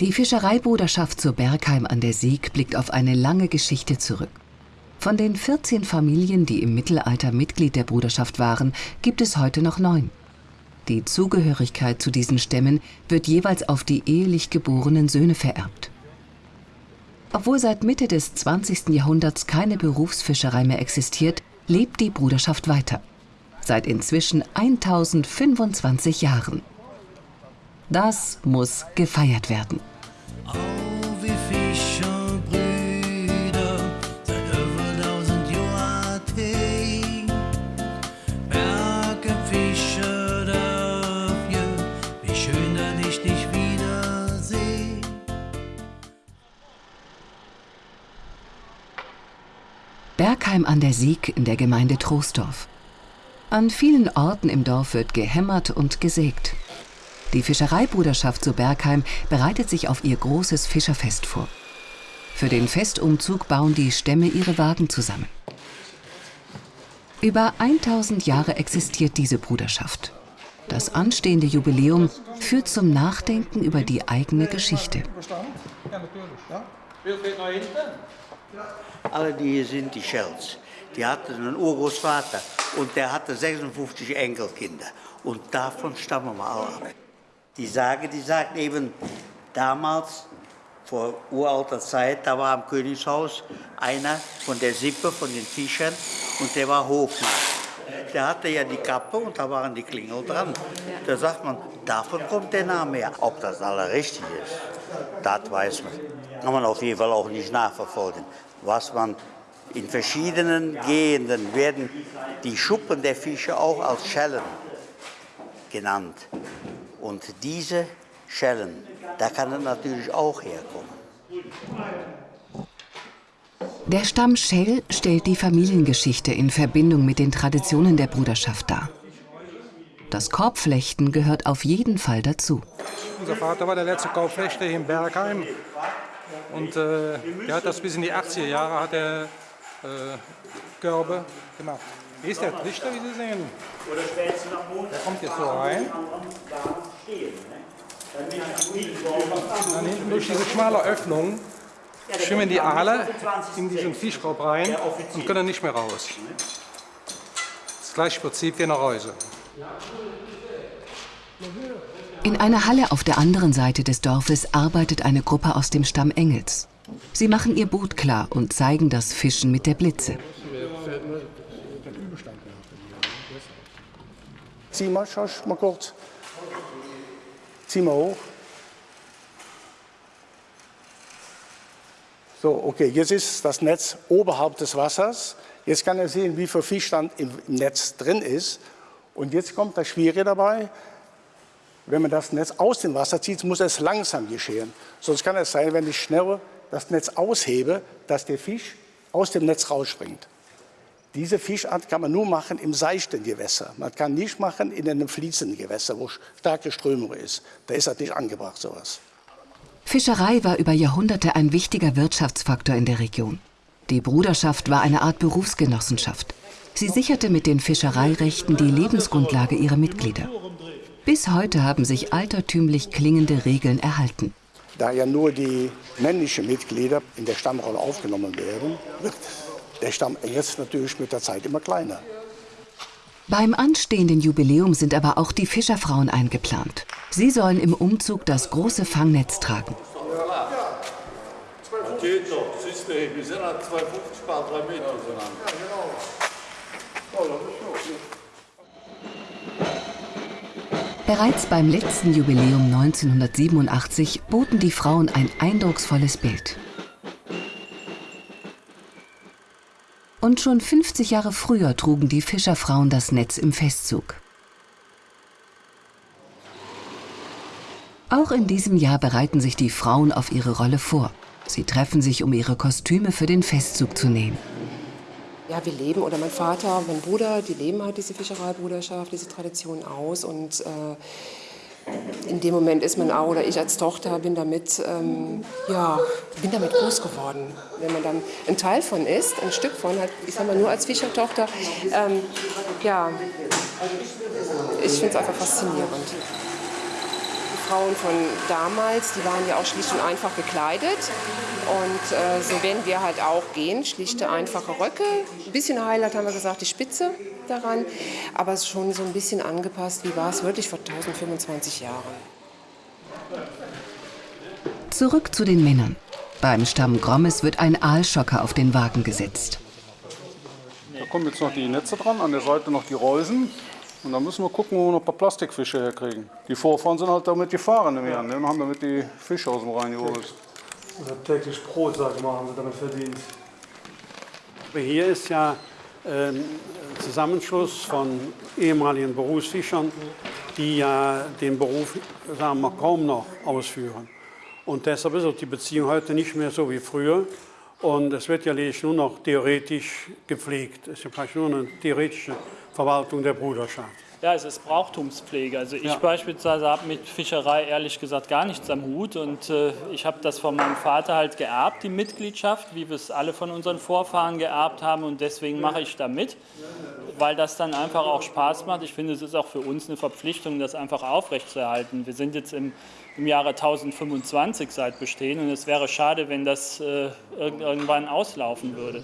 Die Fischereibruderschaft zur Bergheim an der Sieg blickt auf eine lange Geschichte zurück. Von den 14 Familien, die im Mittelalter Mitglied der Bruderschaft waren, gibt es heute noch neun. Die Zugehörigkeit zu diesen Stämmen wird jeweils auf die ehelich geborenen Söhne vererbt. Obwohl seit Mitte des 20. Jahrhunderts keine Berufsfischerei mehr existiert, lebt die Bruderschaft weiter. Seit inzwischen 1025 Jahren. Das muss gefeiert werden. Bergheim an der Sieg in der Gemeinde Troisdorf. An vielen Orten im Dorf wird gehämmert und gesägt. Die Fischereibruderschaft zu Bergheim bereitet sich auf ihr großes Fischerfest vor. Für den Festumzug bauen die Stämme ihre Wagen zusammen. Über 1000 Jahre existiert diese Bruderschaft. Das anstehende Jubiläum führt zum Nachdenken über die eigene Geschichte. Alle, die hier sind, die Shells, die hatten einen Urgroßvater und der hatte 56 Enkelkinder. Und davon stammen wir alle ab. Die Sage, die sagt eben, damals, vor uralter Zeit, da war am Königshaus einer von der Sippe, von den Fischern, und der war Hofmann. Der hatte ja die Kappe und da waren die Klingel dran. Da sagt man, davon kommt der Name her. Ob das alle richtig ist, das weiß man. Kann man auf jeden Fall auch nicht nachverfolgen. Was man in verschiedenen Gegenden werden die Schuppen der Fische auch als Schellen genannt. Und diese Schellen, da kann es natürlich auch herkommen. Der Stamm Schell stellt die Familiengeschichte in Verbindung mit den Traditionen der Bruderschaft dar. Das Korbflechten gehört auf jeden Fall dazu. Unser Vater war der letzte Korbflechter hier in Bergheim. Und äh, der hat das bis in die 80er Jahre hat er, äh, Körbe gemacht. Hier ist der Trichter, wie Sie sehen. Der kommt jetzt so rein. Dann hinten durch diese schmale Öffnung schwimmen die Aale in diesen Fischkorb rein und können nicht mehr raus. Das gleiche Prinzip wie in der Reuse. In einer Halle auf der anderen Seite des Dorfes arbeitet eine Gruppe aus dem Stamm Engels. Sie machen ihr Boot klar und zeigen das Fischen mit der Blitze. Zieh mal, Schorsch, mal kurz. Zieh mal hoch. So, okay, jetzt ist das Netz oberhalb des Wassers. Jetzt kann er sehen, wie viel Fisch dann im Netz drin ist. Und jetzt kommt das Schwierige dabei. Wenn man das Netz aus dem Wasser zieht, muss es langsam geschehen. Sonst kann es sein, wenn ich schnell das Netz aushebe, dass der Fisch aus dem Netz rausspringt. Diese Fischart kann man nur machen im seichten Gewässer. Man kann nicht machen in einem fließenden Gewässer, wo starke Strömung ist. Da ist das nicht angebracht, sowas. Fischerei war über Jahrhunderte ein wichtiger Wirtschaftsfaktor in der Region. Die Bruderschaft war eine Art Berufsgenossenschaft. Sie sicherte mit den Fischereirechten die Lebensgrundlage ihrer Mitglieder. Bis heute haben sich altertümlich klingende Regeln erhalten. Da ja nur die männlichen Mitglieder in der Stammrolle aufgenommen werden, wird der Stamm Engels natürlich mit der Zeit immer kleiner. Beim anstehenden Jubiläum sind aber auch die Fischerfrauen eingeplant. Sie sollen im Umzug das große Fangnetz tragen. Bereits beim letzten Jubiläum 1987 boten die Frauen ein eindrucksvolles Bild. Und schon 50 Jahre früher trugen die Fischerfrauen das Netz im Festzug. Auch in diesem Jahr bereiten sich die Frauen auf ihre Rolle vor. Sie treffen sich, um ihre Kostüme für den Festzug zu nähen. Ja, wir leben, oder mein Vater, mein Bruder, die leben halt diese Fischereibruderschaft, diese Tradition aus. Und äh, in dem Moment ist man auch, oder ich als Tochter bin damit, ähm, ja, bin damit groß geworden. Wenn man dann ein Teil von ist, ein Stück von, halt, ich sag mal nur als Fischertochter, ähm, ja, ich finde es einfach faszinierend. Frauen von damals, die waren ja auch schlicht und einfach gekleidet. Und äh, so werden wir halt auch gehen, schlichte, einfache Röcke. Ein bisschen Highlight haben wir gesagt, die Spitze daran, aber es ist schon so ein bisschen angepasst, wie war es wirklich vor 1025 Jahren. Zurück zu den Männern. Beim Stamm Grommes wird ein Aalschocker auf den Wagen gesetzt. Da kommen jetzt noch die Netze dran, an der Seite noch die Reusen. Und dann müssen wir gucken, wo wir noch ein paar Plastikfische herkriegen. Die Vorfahren sind halt damit gefahren im Jahr, ne? und haben damit die Fische aus dem Rhein geholt. Unser täglich Brot, sag ich mal, haben sie damit verdient. Hier ist ja ähm, ein Zusammenschluss von ehemaligen Berufsfischern, die ja den Beruf sagen wir, kaum noch ausführen. Und deshalb ist auch die Beziehung heute nicht mehr so wie früher. Und es wird ja lediglich nur noch theoretisch gepflegt. Es ist ja vielleicht nur eine theoretische Verwaltung der Bruderschaft. Ja, es ist Brauchtumspflege. Also ich ja. beispielsweise habe mit Fischerei ehrlich gesagt gar nichts am Hut und äh, ich habe das von meinem Vater halt geerbt, die Mitgliedschaft, wie wir es alle von unseren Vorfahren geerbt haben und deswegen mache ich da mit, weil das dann einfach auch Spaß macht. Ich finde, es ist auch für uns eine Verpflichtung, das einfach aufrechtzuerhalten. Wir sind jetzt im, im Jahre 1025 seit Bestehen und es wäre schade, wenn das äh, irgendwann auslaufen würde.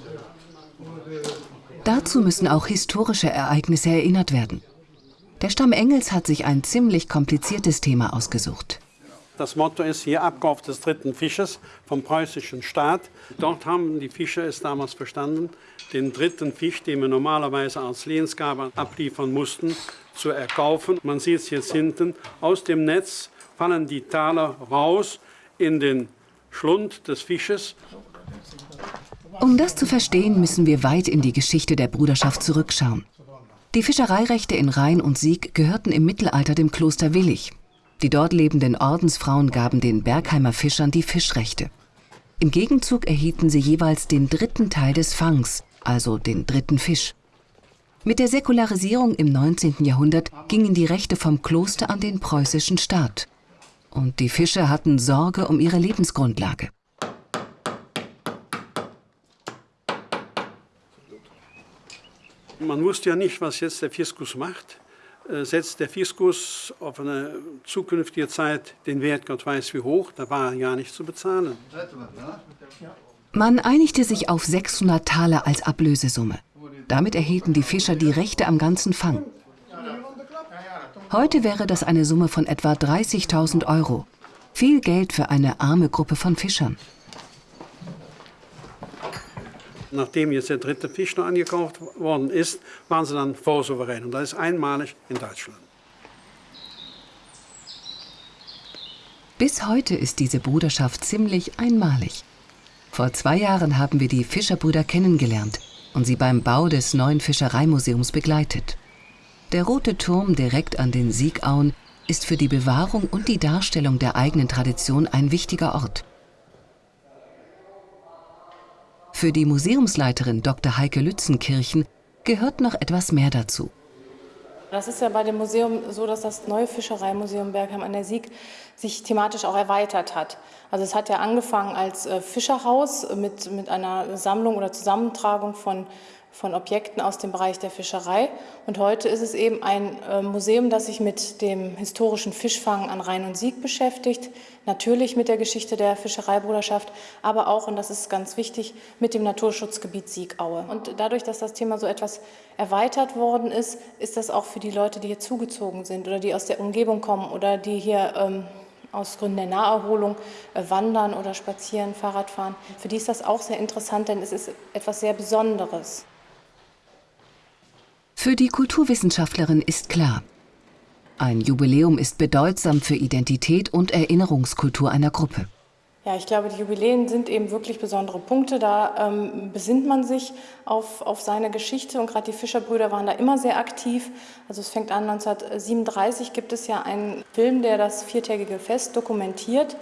Dazu müssen auch historische Ereignisse erinnert werden. Der Stamm Engels hat sich ein ziemlich kompliziertes Thema ausgesucht. Das Motto ist hier Abkauf des dritten Fisches vom preußischen Staat. Dort haben die Fischer es damals verstanden, den dritten Fisch, den wir normalerweise als Lehnsgabe abliefern mussten, zu erkaufen. Man sieht es jetzt hinten, aus dem Netz fallen die Taler raus in den Schlund des Fisches. Um das zu verstehen, müssen wir weit in die Geschichte der Bruderschaft zurückschauen. Die Fischereirechte in Rhein und Sieg gehörten im Mittelalter dem Kloster Willig. Die dort lebenden Ordensfrauen gaben den Bergheimer Fischern die Fischrechte. Im Gegenzug erhielten sie jeweils den dritten Teil des Fangs, also den dritten Fisch. Mit der Säkularisierung im 19. Jahrhundert gingen die Rechte vom Kloster an den preußischen Staat. Und die Fischer hatten Sorge um ihre Lebensgrundlage. Man wusste ja nicht, was jetzt der Fiskus macht. Äh, setzt der Fiskus auf eine zukünftige Zeit den Wert Gott weiß wie hoch, da war gar nicht zu bezahlen. Man einigte sich auf 600 Taler als Ablösesumme. Damit erhielten die Fischer die Rechte am ganzen Fang. Heute wäre das eine Summe von etwa 30.000 Euro. Viel Geld für eine arme Gruppe von Fischern. Nachdem jetzt der dritte Fisch noch angekauft worden ist, waren sie dann vorsouverän. Und das ist einmalig in Deutschland. Bis heute ist diese Bruderschaft ziemlich einmalig. Vor zwei Jahren haben wir die Fischerbrüder kennengelernt und sie beim Bau des neuen Fischereimuseums begleitet. Der rote Turm direkt an den Siegauen ist für die Bewahrung und die Darstellung der eigenen Tradition ein wichtiger Ort. Für die Museumsleiterin Dr. Heike Lützenkirchen gehört noch etwas mehr dazu. Das ist ja bei dem Museum so, dass das neue Fischereimuseum Bergheim an der Sieg sich thematisch auch erweitert hat. Also es hat ja angefangen als äh, Fischerhaus mit, mit einer Sammlung oder Zusammentragung von von Objekten aus dem Bereich der Fischerei. Und heute ist es eben ein äh, Museum, das sich mit dem historischen Fischfang an Rhein und Sieg beschäftigt, natürlich mit der Geschichte der Fischereibruderschaft, aber auch, und das ist ganz wichtig, mit dem Naturschutzgebiet Siegaue. Und dadurch, dass das Thema so etwas erweitert worden ist, ist das auch für die Leute, die hier zugezogen sind oder die aus der Umgebung kommen oder die hier ähm, aus Gründen der Naherholung äh, wandern oder spazieren, Fahrrad fahren. Für die ist das auch sehr interessant, denn es ist etwas sehr Besonderes. Für die Kulturwissenschaftlerin ist klar, ein Jubiläum ist bedeutsam für Identität und Erinnerungskultur einer Gruppe. Ja, ich glaube, die Jubiläen sind eben wirklich besondere Punkte. Da ähm, besinnt man sich auf, auf seine Geschichte und gerade die Fischerbrüder waren da immer sehr aktiv. Also es fängt an 1937 gibt es ja einen Film, der das viertägige Fest dokumentiert.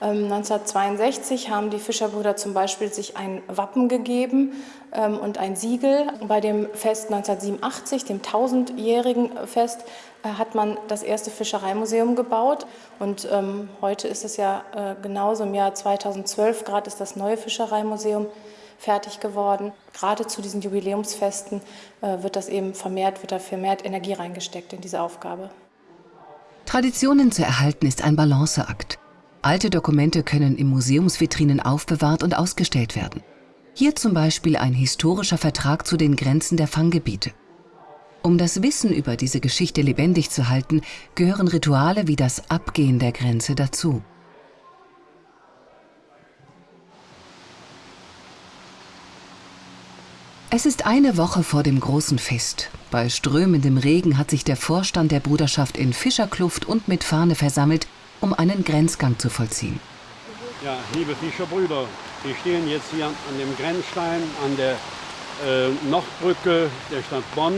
1962 ähm, haben die Fischerbrüder zum Beispiel sich ein Wappen gegeben ähm, und ein Siegel. Bei dem Fest 1987, dem tausendjährigen Fest, äh, hat man das erste Fischereimuseum gebaut. Und ähm, heute ist es ja äh, genauso, im Jahr 2012 gerade ist das neue Fischereimuseum fertig geworden. Gerade zu diesen Jubiläumsfesten äh, wird das eben vermehrt, wird da vermehrt Energie reingesteckt in diese Aufgabe. Traditionen zu erhalten ist ein Balanceakt. Alte Dokumente können in Museumsvitrinen aufbewahrt und ausgestellt werden. Hier zum Beispiel ein historischer Vertrag zu den Grenzen der Fanggebiete. Um das Wissen über diese Geschichte lebendig zu halten, gehören Rituale wie das Abgehen der Grenze dazu. Es ist eine Woche vor dem großen Fest. Bei strömendem Regen hat sich der Vorstand der Bruderschaft in Fischerkluft und mit Fahne versammelt, um einen Grenzgang zu vollziehen. Ja, liebe Fischerbrüder, wir stehen jetzt hier an dem Grenzstein an der äh, Nordbrücke der Stadt Bonn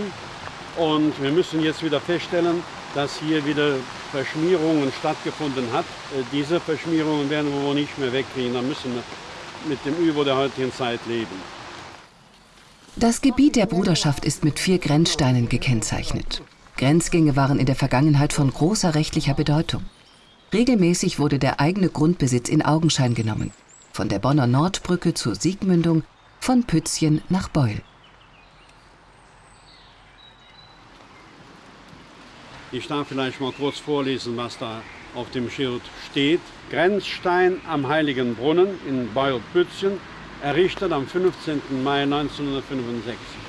und wir müssen jetzt wieder feststellen, dass hier wieder Verschmierungen stattgefunden hat. Äh, diese Verschmierungen werden wir wohl nicht mehr wegkriegen, da müssen wir mit dem Übel der heutigen Zeit leben. Das Gebiet der Bruderschaft ist mit vier Grenzsteinen gekennzeichnet. Grenzgänge waren in der Vergangenheit von großer rechtlicher Bedeutung. Regelmäßig wurde der eigene Grundbesitz in Augenschein genommen. Von der Bonner Nordbrücke zur Siegmündung, von Pützchen nach Beul. Ich darf vielleicht mal kurz vorlesen, was da auf dem Schild steht. Grenzstein am Heiligen Brunnen in Beul-Pützchen, errichtet am 15. Mai 1965.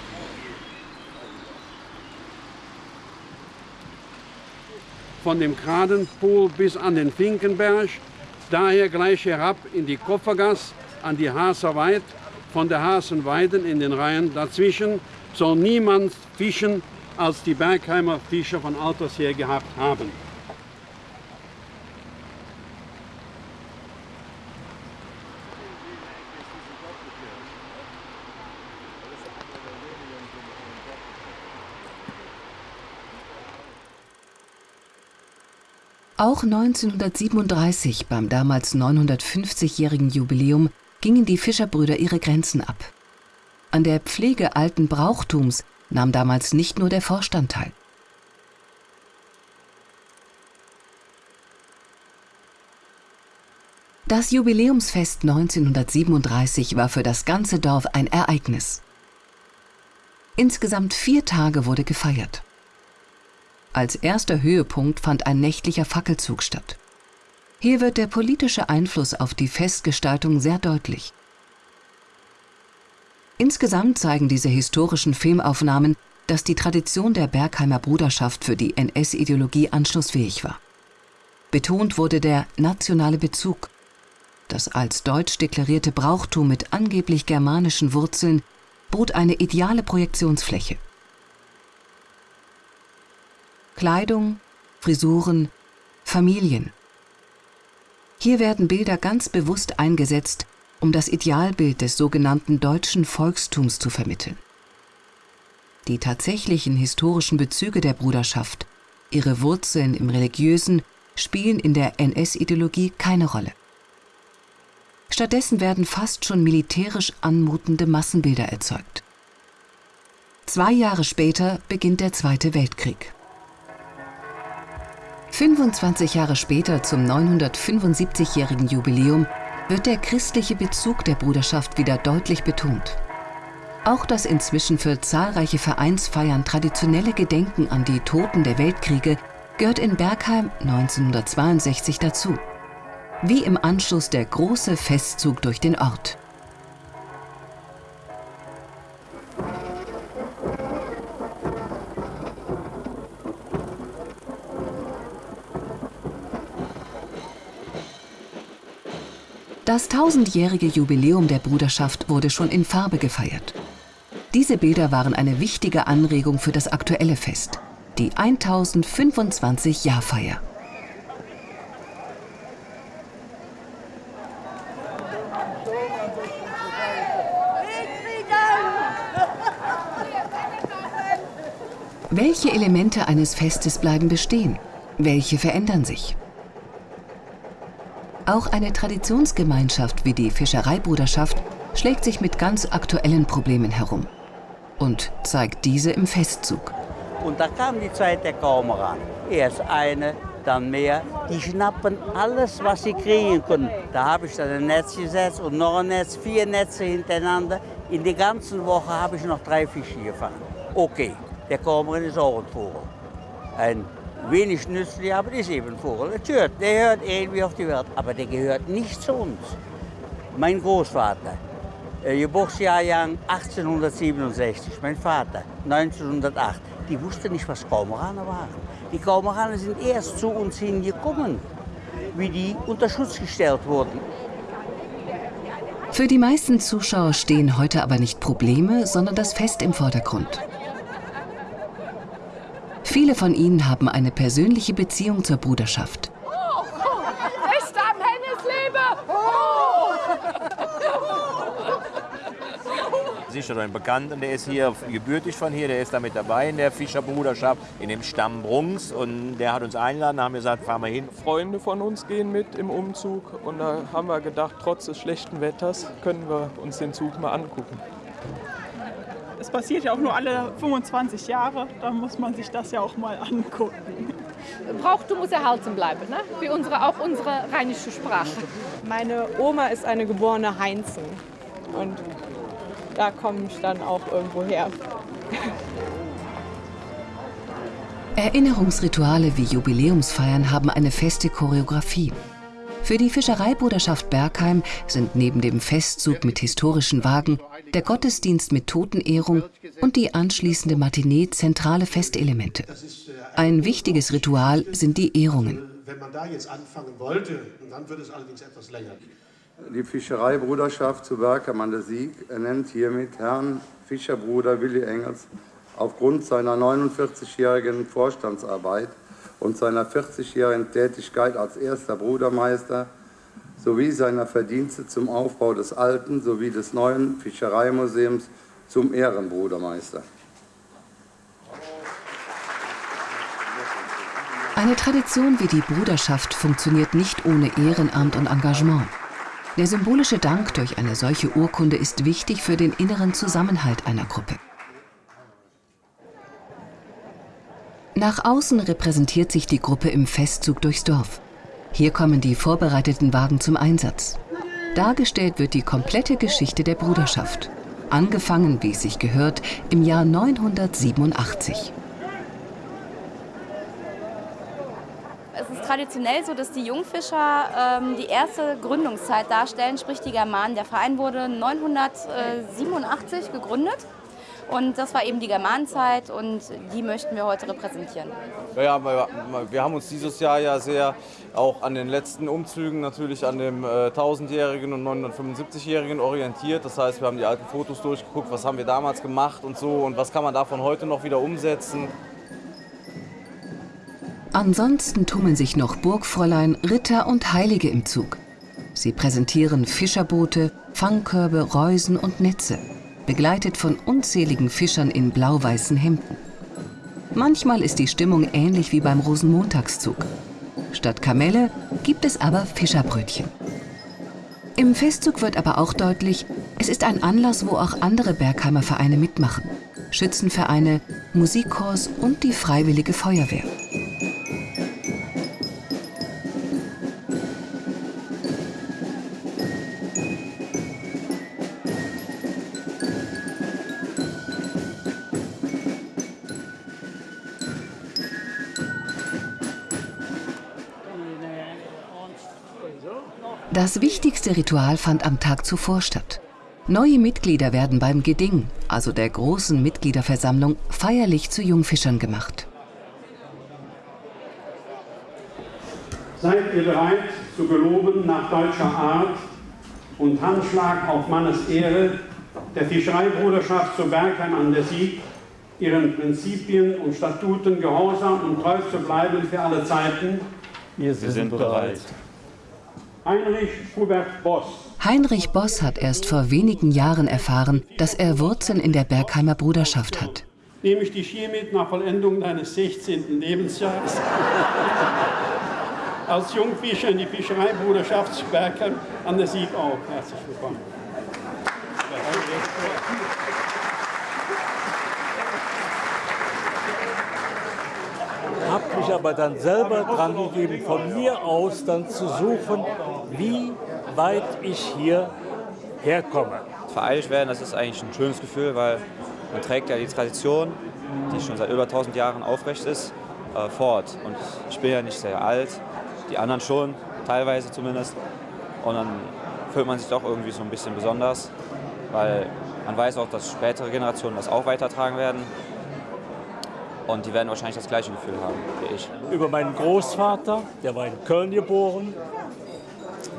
Von dem Kradenpool bis an den Finkenberg, daher gleich herab in die Kupfergasse, an die Haserweid, von der Hasenweiden in den Reihen dazwischen soll niemand fischen, als die Bergheimer Fischer von alters her gehabt haben. Auch 1937, beim damals 950-jährigen Jubiläum, gingen die Fischerbrüder ihre Grenzen ab. An der Pflege alten Brauchtums nahm damals nicht nur der Vorstand teil. Das Jubiläumsfest 1937 war für das ganze Dorf ein Ereignis. Insgesamt vier Tage wurde gefeiert. Als erster Höhepunkt fand ein nächtlicher Fackelzug statt. Hier wird der politische Einfluss auf die Festgestaltung sehr deutlich. Insgesamt zeigen diese historischen Filmaufnahmen, dass die Tradition der Bergheimer Bruderschaft für die NS-Ideologie anschlussfähig war. Betont wurde der nationale Bezug. Das als deutsch deklarierte Brauchtum mit angeblich germanischen Wurzeln bot eine ideale Projektionsfläche. Kleidung, Frisuren, Familien. Hier werden Bilder ganz bewusst eingesetzt, um das Idealbild des sogenannten deutschen Volkstums zu vermitteln. Die tatsächlichen historischen Bezüge der Bruderschaft, ihre Wurzeln im Religiösen, spielen in der NS-Ideologie keine Rolle. Stattdessen werden fast schon militärisch anmutende Massenbilder erzeugt. Zwei Jahre später beginnt der Zweite Weltkrieg. 25 Jahre später zum 975-jährigen Jubiläum wird der christliche Bezug der Bruderschaft wieder deutlich betont. Auch das inzwischen für zahlreiche Vereinsfeiern traditionelle Gedenken an die Toten der Weltkriege gehört in Bergheim 1962 dazu. Wie im Anschluss der große Festzug durch den Ort. Das tausendjährige Jubiläum der Bruderschaft wurde schon in Farbe gefeiert. Diese Bilder waren eine wichtige Anregung für das aktuelle Fest, die 1025-Jahrfeier. Welche Elemente eines Festes bleiben bestehen? Welche verändern sich? Auch eine Traditionsgemeinschaft wie die Fischereibruderschaft schlägt sich mit ganz aktuellen Problemen herum und zeigt diese im Festzug. Und da kam die Zeit der Kaumerer. Erst eine, dann mehr. Die schnappen alles, was sie kriegen können. Da habe ich dann ein Netz gesetzt und noch ein Netz, vier Netze hintereinander. In der ganzen Woche habe ich noch drei Fische gefangen. Okay, der Kaumerin ist auch ein Vogel. Ein wenig nützlich, aber ist eben ein Vogel. Das hört, der hört irgendwie auf die Welt, aber der gehört nicht zu uns. Mein Großvater, äh, Geburtsjahrgang 1867, mein Vater 1908, die wussten nicht, was Kaumeraner waren. Die Kaumeraner sind erst zu uns hingekommen, wie die unter Schutz gestellt wurden. Für die meisten Zuschauer stehen heute aber nicht Probleme, sondern das Fest im Vordergrund. Viele von ihnen haben eine persönliche Beziehung zur Bruderschaft. Henneslebe! Sicher ein Bekannter, der ist hier gebürtig von hier, der ist da mit dabei in der Fischerbruderschaft, in dem Stamm Brunks. Und der hat uns eingeladen, haben gesagt, fahren wir hin. Freunde von uns gehen mit im Umzug und da haben wir gedacht, trotz des schlechten Wetters können wir uns den Zug mal angucken. Es passiert ja auch nur alle 25 Jahre, da muss man sich das ja auch mal angucken. Brauchtum muss erhalten bleiben, ne? wie unsere, auch unsere rheinische Sprache. Meine Oma ist eine geborene Heinzen und da komme ich dann auch irgendwo her. Erinnerungsrituale wie Jubiläumsfeiern haben eine feste Choreografie. Für die Fischereibruderschaft Bergheim sind neben dem Festzug mit historischen Wagen der Gottesdienst mit Totenehrung und die anschließende Matinee zentrale Festelemente. Ein wichtiges Ritual sind die Ehrungen. Wenn man da jetzt anfangen wollte, dann wird es allerdings etwas länger. Die Fischereibruderschaft zu Bergheim an der Sieg ernennt hiermit Herrn Fischerbruder Willi Engels aufgrund seiner 49-jährigen Vorstandsarbeit und seiner 40-jährigen Tätigkeit als erster Brudermeister sowie seiner Verdienste zum Aufbau des alten sowie des neuen Fischereimuseums zum Ehrenbrudermeister. Eine Tradition wie die Bruderschaft funktioniert nicht ohne Ehrenamt und Engagement. Der symbolische Dank durch eine solche Urkunde ist wichtig für den inneren Zusammenhalt einer Gruppe. Nach außen repräsentiert sich die Gruppe im Festzug durchs Dorf. Hier kommen die vorbereiteten Wagen zum Einsatz. Dargestellt wird die komplette Geschichte der Bruderschaft. Angefangen, wie es sich gehört, im Jahr 987. Es ist traditionell so, dass die Jungfischer ähm, die erste Gründungszeit darstellen, sprich die Germanen. Der Verein wurde 987 gegründet und das war eben die Germanenzeit und die möchten wir heute repräsentieren. Ja, wir haben uns dieses Jahr ja sehr auch an den letzten Umzügen, natürlich an dem äh, 1000-Jährigen und 975-Jährigen orientiert. Das heißt, wir haben die alten Fotos durchgeguckt, was haben wir damals gemacht und so und was kann man davon heute noch wieder umsetzen. Ansonsten tummeln sich noch Burgfräulein, Ritter und Heilige im Zug. Sie präsentieren Fischerboote, Fangkörbe, Reusen und Netze begleitet von unzähligen Fischern in blau-weißen Hemden. Manchmal ist die Stimmung ähnlich wie beim Rosenmontagszug. Statt Kamelle gibt es aber Fischerbrötchen. Im Festzug wird aber auch deutlich, es ist ein Anlass, wo auch andere Bergheimer Vereine mitmachen. Schützenvereine, Musikchors und die Freiwillige Feuerwehr. Das wichtigste Ritual fand am Tag zuvor statt. Neue Mitglieder werden beim Geding, also der großen Mitgliederversammlung, feierlich zu Jungfischern gemacht. Seid ihr bereit zu geloben nach deutscher Art und Handschlag auf Mannes Ehre der Fischereibruderschaft zu Bergheim an der Sieg, ihren Prinzipien und Statuten gehorsam und treu zu bleiben für alle Zeiten? Wir sind, Wir sind bereit. Heinrich Hubert Boss. Heinrich Boss hat erst vor wenigen Jahren erfahren, dass er Wurzeln in der Bergheimer Bruderschaft hat. Nehme ich dich hiermit nach Vollendung deines 16. Lebensjahres als Jungfischer in die Fischereibruderschaft Bergheim an der Sieg auf. Herzlich willkommen. habe mich aber dann selber dran gegeben, von mir aus dann zu suchen, wie weit ich hier herkomme. Vereidigt werden, das ist eigentlich ein schönes Gefühl, weil man trägt ja die Tradition, die schon seit über 1000 Jahren aufrecht ist. äh, fort. Und ich bin ja nicht sehr alt, die anderen schon, teilweise zumindest. Und dann fühlt man sich doch irgendwie so ein bisschen besonders, weil man weiß auch, dass spätere Generationen das auch weitertragen werden. Und die werden wahrscheinlich das gleiche Gefühl haben wie ich. Über meinen Großvater, der war in Köln geboren.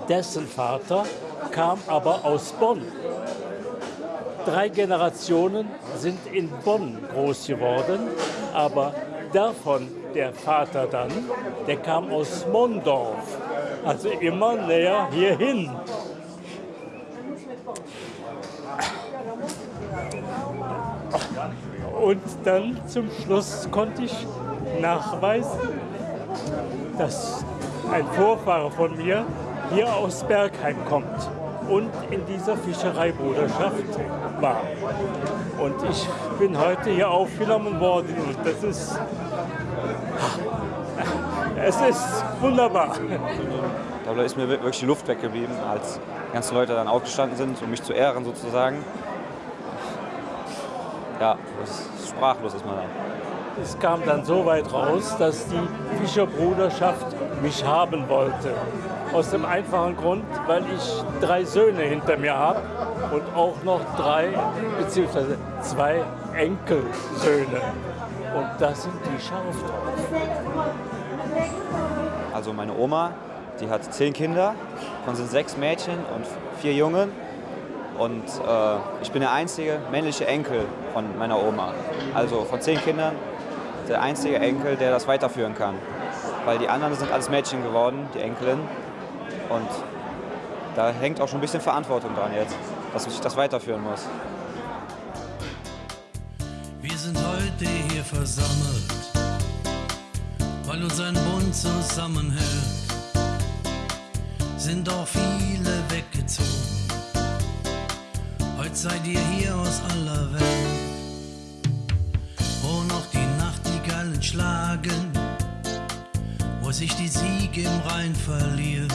Dessen Vater kam aber aus Bonn. Drei Generationen sind in Bonn groß geworden, aber davon der Vater dann, der kam aus Mondorf, also immer näher hierhin. Und dann zum Schluss konnte ich nachweisen, dass ein Vorfahre von mir hier aus Bergheim kommt und in dieser Fischereibruderschaft war. Und ich bin heute hier aufgenommen worden und das ist, es ist wunderbar. Da ist mir wirklich die Luft weggeblieben, als die ganzen Leute dann aufgestanden sind, um mich zu ehren sozusagen. Ja, sprachlos ist man dann. Es kam dann so weit raus, dass die Fischerbruderschaft mich haben wollte. Aus dem einfachen Grund, weil ich drei Söhne hinter mir habe und auch noch drei bzw. zwei Enkelsöhne. Und das sind die scharf drauf. Also meine Oma, die hat zehn Kinder, davon sind sechs Mädchen und vier Jungen. Und äh, ich bin der einzige männliche Enkel von meiner Oma. Also von zehn Kindern der einzige Enkel, der das weiterführen kann. Weil die anderen sind alles Mädchen geworden, die Enkelin. Und da hängt auch schon ein bisschen Verantwortung dran jetzt, dass ich das weiterführen muss. Wir sind heute hier versammelt, weil uns ein Bund zusammenhält. Sind auch viele weggezogen. Heute seid ihr hier aus aller Welt, wo noch die Nachtigallen schlagen, wo sich die Siege im Rhein verliert.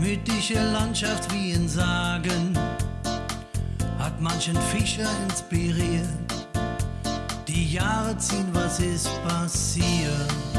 Mythische Landschaft wie in Sagen hat manchen Fischer inspiriert. Die Jahre ziehen, was ist passiert?